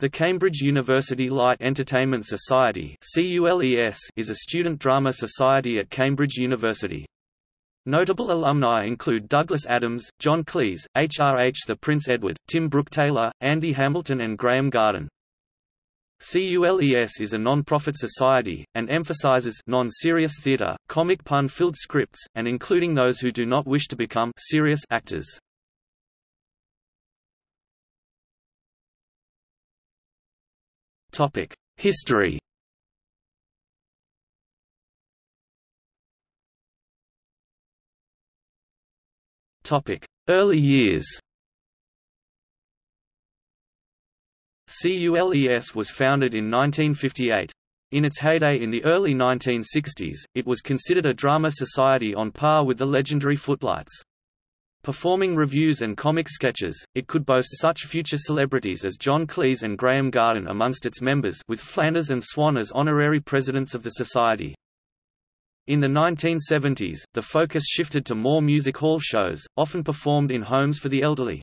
The Cambridge University Light Entertainment Society is a student drama society at Cambridge University. Notable alumni include Douglas Adams, John Cleese, H.R.H. The Prince Edward, Tim Brooke Taylor, Andy Hamilton and Graeme Garden. CULES is a non-profit society, and emphasizes non-serious theatre, comic pun-filled scripts, and including those who do not wish to become serious actors. Topic: History. Topic: Early years. CULES was founded in 1958. In its heyday in the early 1960s, it was considered a drama society on par with the legendary Footlights. Performing revues and comic sketches, it could boast such future celebrities as John Cleese and Graeme Garden amongst its members with Flanders and Swann as honorary presidents of the society. In the 1970s, the focus shifted to more music hall shows, often performed in homes for the elderly.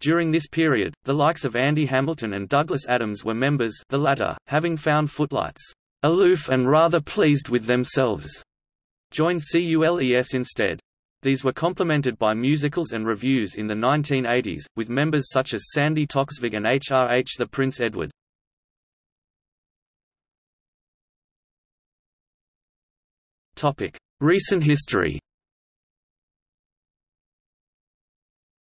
During this period, the likes of Andy Hamilton and Douglas Adams were members the latter, having found Footlights aloof and rather pleased with themselves, joined CULES instead. These were complemented by musicals and revues in the 1980s, with members such as Sandi Toksvig and H.R.H. The Prince Edward. Recent history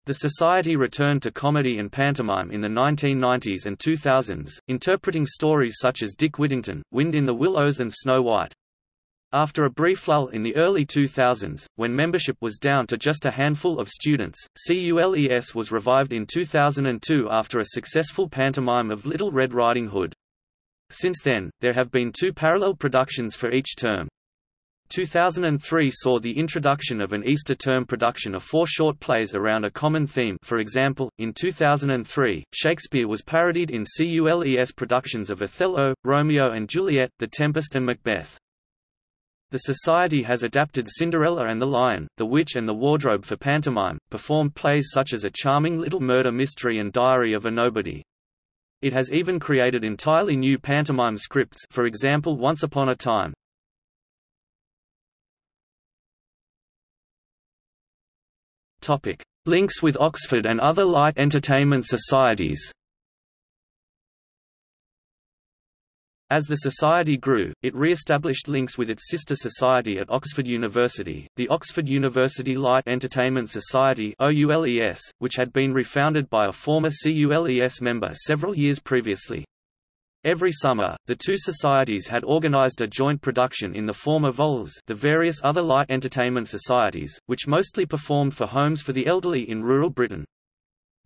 The Society returned to comedy and pantomime in the 1990s and 2000s, interpreting stories such as Dick Whittington, Wind in the Willows and Snow White. After a brief lull in the early 2000s, when membership was down to just a handful of students, CULES was revived in 2002 after a successful pantomime of Little Red Riding Hood. Since then, there have been two parallel productions for each term. 2003 saw the introduction of an Easter term production of four short plays around a common theme for example, in 2003, Shakespeare was parodied in CULES productions of Othello, Romeo and Juliet, The Tempest and Macbeth. The Society has adapted Cinderella and the Lion, The Witch and the Wardrobe for pantomime, performed plays such as A Charming Little Murder Mystery and Diary of a Nobody. It has even created entirely new pantomime scripts for example Once Upon a Time. Links with Oxford and other light entertainment societies As the society grew, it re-established links with its sister society at Oxford University, the Oxford University Light Entertainment Society which had been refounded by a former CULES member several years previously. Every summer, the two societies had organized a joint production in the form of VOLS the various other light entertainment societies, which mostly performed for homes for the elderly in rural Britain.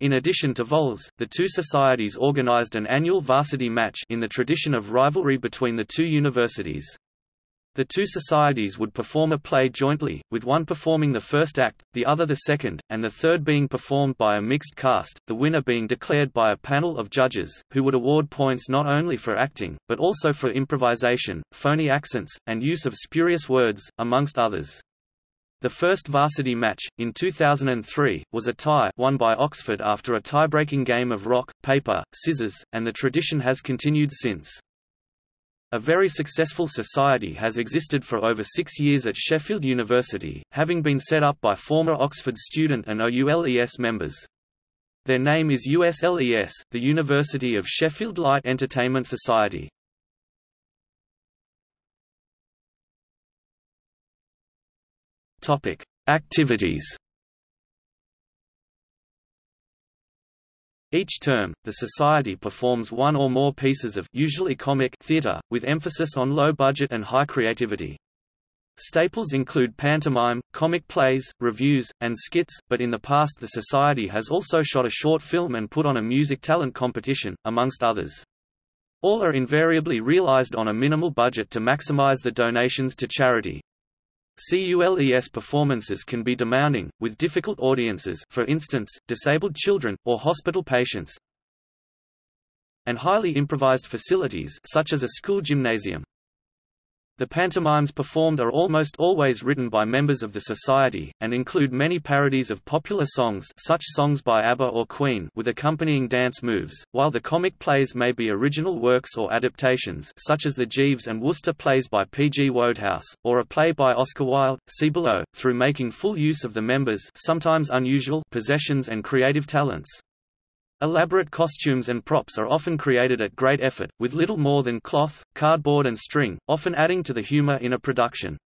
In addition to VOLS, the two societies organized an annual varsity match in the tradition of rivalry between the two universities. The two societies would perform a play jointly, with one performing the first act, the other the second, and the third being performed by a mixed cast, the winner being declared by a panel of judges, who would award points not only for acting, but also for improvisation, phony accents, and use of spurious words, amongst others. The first varsity match, in 2003, was a tie won by Oxford after a tie-breaking game of rock, paper, scissors, and the tradition has continued since. A very successful society has existed for over six years at Sheffield University, having been set up by former Oxford student and OULES members. Their name is USLES, the University of Sheffield Light Entertainment Society. Topic: Activities. Each term, the Society performs one or more pieces of usually comic theatre, with emphasis on low budget and high creativity. Staples include pantomime, comic plays, revues, and skits, but in the past the Society has also shot a short film and put on a music talent competition, amongst others. All are invariably realized on a minimal budget to maximize the donations to charity. CULES performances can be demanding, with difficult audiences for instance, disabled children, or hospital patients and highly improvised facilities such as a school gymnasium. The pantomimes performed are almost always written by members of the society, and include many parodies of popular songs such songs by ABBA or Queen with accompanying dance moves, while the comic plays may be original works or adaptations such as the Jeeves and Wooster plays by P. G. Wodehouse, or a play by Oscar Wilde, see below, through making full use of the members' sometimes unusual possessions and creative talents. Elaborate costumes and props are often created at great effort, with little more than cloth, cardboard and string, often adding to the humor in a production.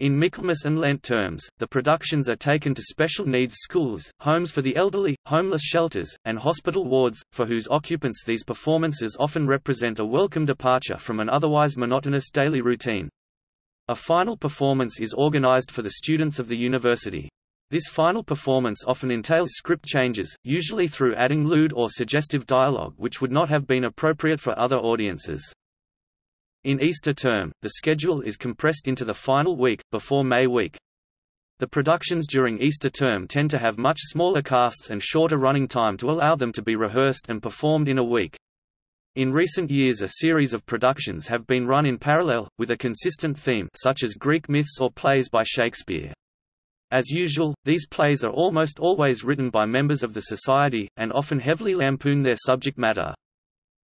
In Michaelmas and Lent terms, the productions are taken to special needs schools, homes for the elderly, homeless shelters, and hospital wards, for whose occupants these performances often represent a welcome departure from an otherwise monotonous daily routine. A final performance is organized for the students of the university. This final performance often entails script changes, usually through adding lewd or suggestive dialogue which would not have been appropriate for other audiences. In Easter term, the schedule is compressed into the final week, before May week. The productions during Easter term tend to have much smaller casts and shorter running time to allow them to be rehearsed and performed in a week. In recent years a series of productions have been run in parallel, with a consistent theme such as Greek myths or plays by Shakespeare. As usual, these plays are almost always written by members of the society, and often heavily lampoon their subject matter.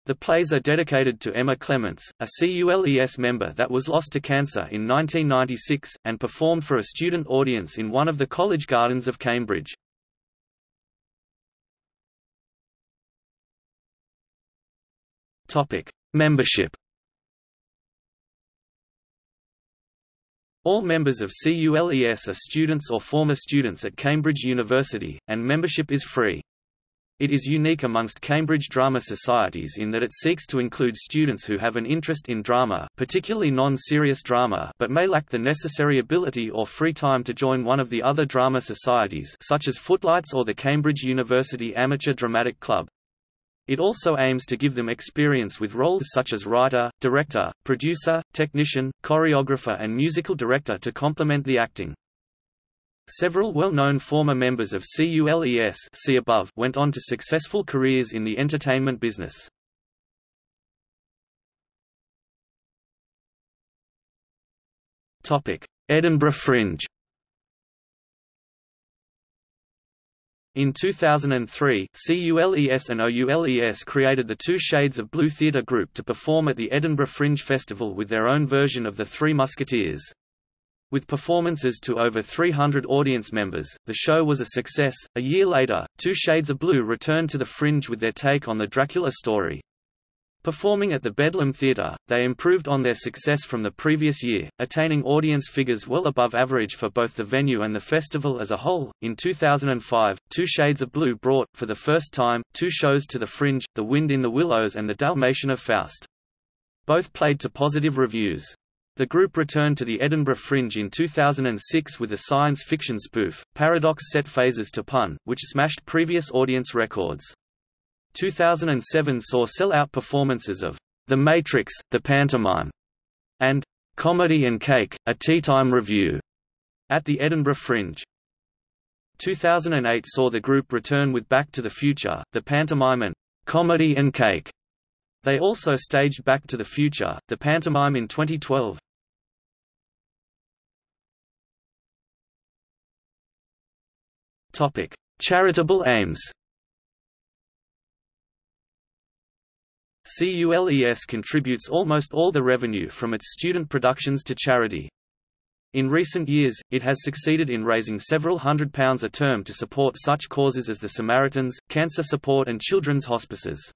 The plays are dedicated to Emma Clements, a CULES member that was lost to cancer in 1996, and performed for a student audience in one of the college gardens of Cambridge. Membership All members of CULES are students or former students at Cambridge University, and membership is free. It is unique amongst Cambridge drama societies in that it seeks to include students who have an interest in drama particularly non-serious drama but may lack the necessary ability or free time to join one of the other drama societies such as Footlights or the Cambridge University Amateur Dramatic Club. It also aims to give them experience with roles such as writer, director, producer, technician, choreographer and musical director to complement the acting. Several well-known former members of CULES see above went on to successful careers in the entertainment business. Edinburgh Fringe In 2003, CULES and OULES created the Two Shades of Blue theatre group to perform at the Edinburgh Fringe Festival with their own version of The Three Musketeers. With performances to over 300 audience members, the show was a success. A year later, Two Shades of Blue returned to the Fringe with their take on the Dracula story. Performing at the Bedlam Theatre, they improved on their success from the previous year, attaining audience figures well above average for both the venue and the festival as a whole. In 2005, Two Shades of Blue brought, for the first time, two shows to the Fringe, The Wind in the Willows and The Dalmatian of Faust. Both played to positive reviews. The group returned to the Edinburgh Fringe in 2006 with a science fiction spoof, Paradox Set Phasers to Pun, which smashed previous audience records. 2007 saw sell-out performances of The Matrix, The Pantomime, and Comedy and Cake, a Tea Time Revue at the Edinburgh Fringe. 2008 saw the group return with Back to the Future, The Pantomime and Comedy and Cake. They also staged Back to the Future, The Pantomime in 2012. Topic: Charitable aims. CULES contributes almost all the revenue from its student productions to charity. In recent years, it has succeeded in raising several hundred pounds a term to support such causes as the Samaritans, cancer support and children's hospices.